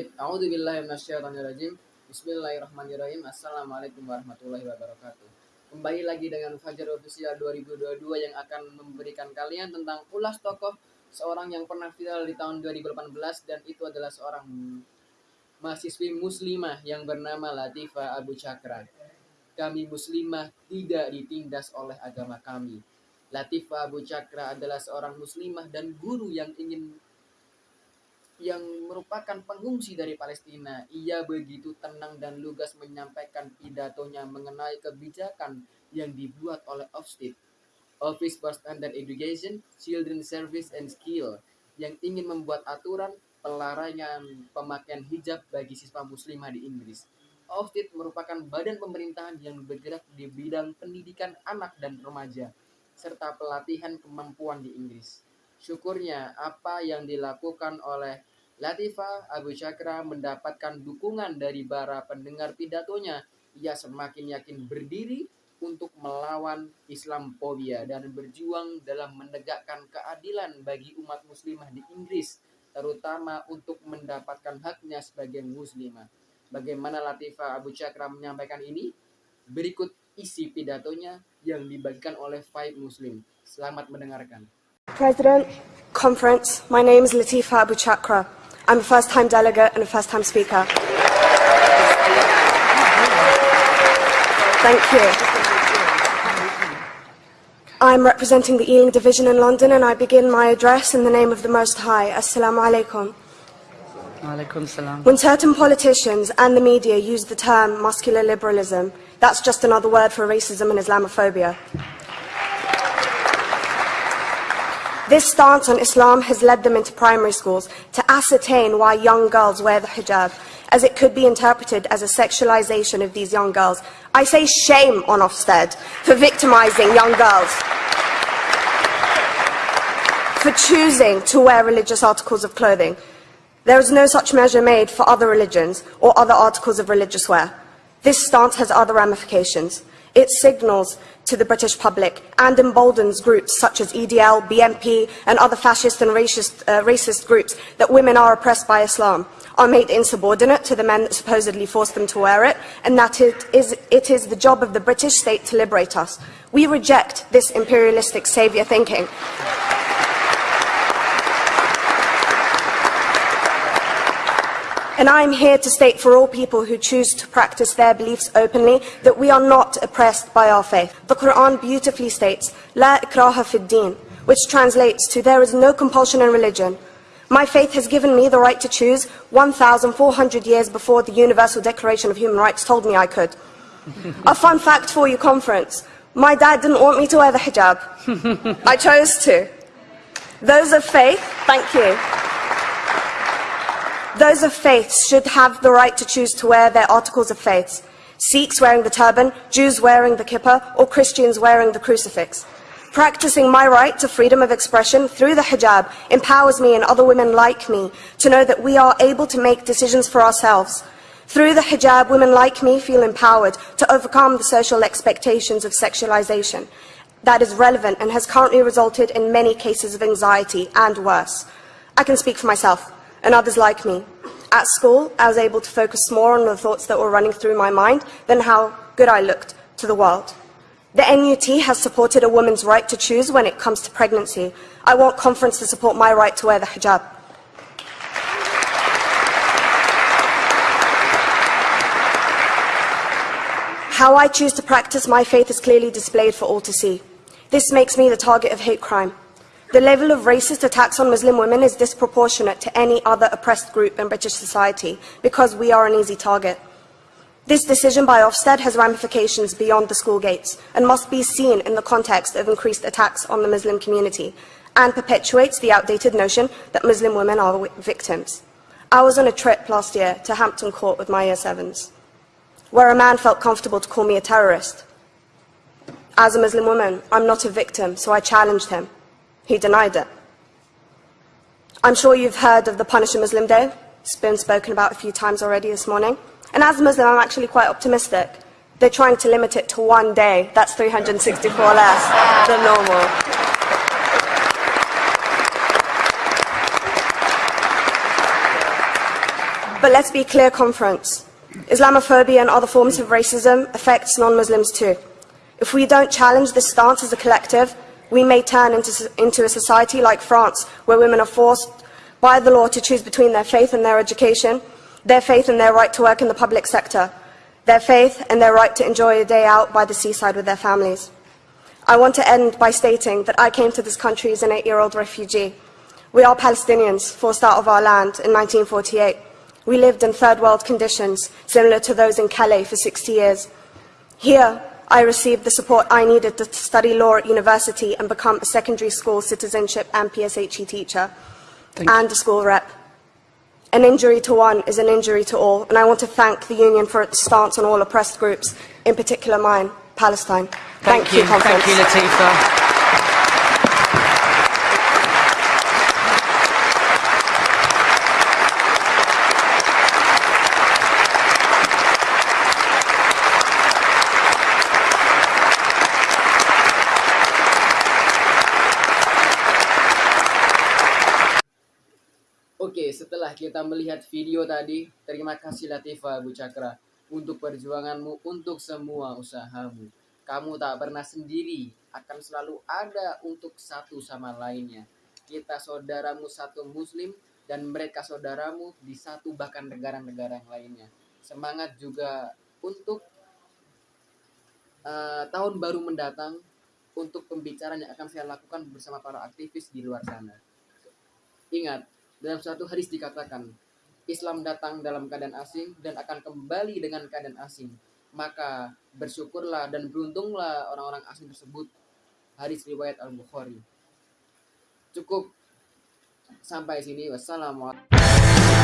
Baik, A'udzubillahiminasyaitonirrajim. Bismillahirrahmanirrahim. Assalamualaikum warahmatullahi wabarakatuh. Kembali lagi dengan Fajar Official 2022 yang akan memberikan kalian tentang ulas tokoh seorang yang pernah viral di tahun 2018 dan itu adalah seorang mahasiswi muslimah yang bernama Latifah Abu Cakra. Kami muslimah tidak ditindas oleh agama kami. Latifah Abu Cakra adalah seorang muslimah dan guru yang ingin yang merupakan pengungsi dari Palestina. Ia begitu tenang dan lugas menyampaikan pidatonya mengenai kebijakan yang dibuat oleh Ofsted, Office for Standard Education, Children Service and Skill, yang ingin membuat aturan pelarangan pemakaian hijab bagi siswa muslimah di Inggris. Ofsted merupakan badan pemerintahan yang bergerak di bidang pendidikan anak dan remaja, serta pelatihan kemampuan di Inggris. Syukurnya, apa yang dilakukan oleh Latifah Abu Chakra mendapatkan dukungan dari para pendengar pidatonya. Ia semakin yakin berdiri untuk melawan Islamophobia dan berjuang dalam menegakkan keadilan bagi umat muslimah di Inggris, terutama untuk mendapatkan haknya sebagai muslimah. Bagaimana Latifah Abu Chakra menyampaikan ini? Berikut isi pidatonya yang dibagikan oleh Five Muslim. Selamat mendengarkan. President, conference, my name is Latifa Abu Chakra. I'm a first-time delegate and a first-time speaker. Thank you. I'm representing the Ealing Division in London and I begin my address in the name of the Most High. Assalamu alaikum. Alaikum. When certain politicians and the media use the term muscular liberalism, that's just another word for racism and Islamophobia. This stance on Islam has led them into primary schools to ascertain why young girls wear the hijab, as it could be interpreted as a sexualization of these young girls. I say shame on Ofsted for victimizing young girls, for choosing to wear religious articles of clothing. There is no such measure made for other religions or other articles of religious wear. This stance has other ramifications. It signals to the British public and emboldens groups such as EDL, BNP and other fascist and racist, uh, racist groups that women are oppressed by Islam, are made insubordinate to the men that supposedly forced them to wear it, and that it is, it is the job of the British state to liberate us. We reject this imperialistic saviour thinking. And I am here to state for all people who choose to practice their beliefs openly that we are not oppressed by our faith. The Quran beautifully states, La ikraha fid din, which translates to there is no compulsion in religion. My faith has given me the right to choose 1,400 years before the Universal Declaration of Human Rights told me I could. A fun fact for you conference, my dad didn't want me to wear the hijab. I chose to. Those of faith, thank you. Those of faith should have the right to choose to wear their articles of faith. Sikhs wearing the turban, Jews wearing the kippah, or Christians wearing the crucifix. Practicing my right to freedom of expression through the hijab empowers me and other women like me to know that we are able to make decisions for ourselves. Through the hijab, women like me feel empowered to overcome the social expectations of sexualization that is relevant and has currently resulted in many cases of anxiety and worse. I can speak for myself and others like me. At school, I was able to focus more on the thoughts that were running through my mind than how good I looked to the world. The NUT has supported a woman's right to choose when it comes to pregnancy. I want conference to support my right to wear the hijab. How I choose to practice my faith is clearly displayed for all to see. This makes me the target of hate crime. The level of racist attacks on Muslim women is disproportionate to any other oppressed group in British society because we are an easy target. This decision by Ofsted has ramifications beyond the school gates and must be seen in the context of increased attacks on the Muslim community and perpetuates the outdated notion that Muslim women are victims. I was on a trip last year to Hampton Court with my year sevens, where a man felt comfortable to call me a terrorist. As a Muslim woman, I'm not a victim, so I challenged him. He denied it. I'm sure you've heard of the Punish a Muslim Day. It's been spoken about a few times already this morning. And as a Muslim, I'm actually quite optimistic. They're trying to limit it to one day. That's 364 less than normal. But let's be clear, conference. Islamophobia and other forms of racism affects non-Muslims too. If we don't challenge this stance as a collective, we may turn into, into a society like France, where women are forced by the law to choose between their faith and their education, their faith and their right to work in the public sector, their faith and their right to enjoy a day out by the seaside with their families. I want to end by stating that I came to this country as an eight-year-old refugee. We are Palestinians, forced out of our land in 1948. We lived in third world conditions, similar to those in Calais for 60 years. Here, I received the support I needed to study law at university and become a secondary school citizenship and PSHE teacher Thank and a school rep. An injury to one is an injury to all, and I want to thank the Union for its stance on all oppressed groups, in particular mine, Palestine. Thank, thank you, you Conference. Thank you, Latifa. Setelah kita melihat video tadi, terima kasih Latifa Bu Cakra untuk perjuanganmu untuk semua usahamu. Kamu tak pernah sendiri, akan selalu ada untuk satu sama lainnya. Kita saudaramu satu muslim dan mereka saudaramu di satu bahkan negara-negara yang lainnya. Semangat juga untuk eh, tahun baru mendatang untuk pembicaraan yang akan saya lakukan bersama para aktivis di luar sana. Ingat, dalam suatu hadis dikatakan, Islam datang dalam keadaan asing dan akan kembali dengan keadaan asing. Maka bersyukurlah dan beruntunglah orang-orang asing tersebut. Hadis riwayat Al-Bukhari. Cukup sampai sini. Wassalamualaikum.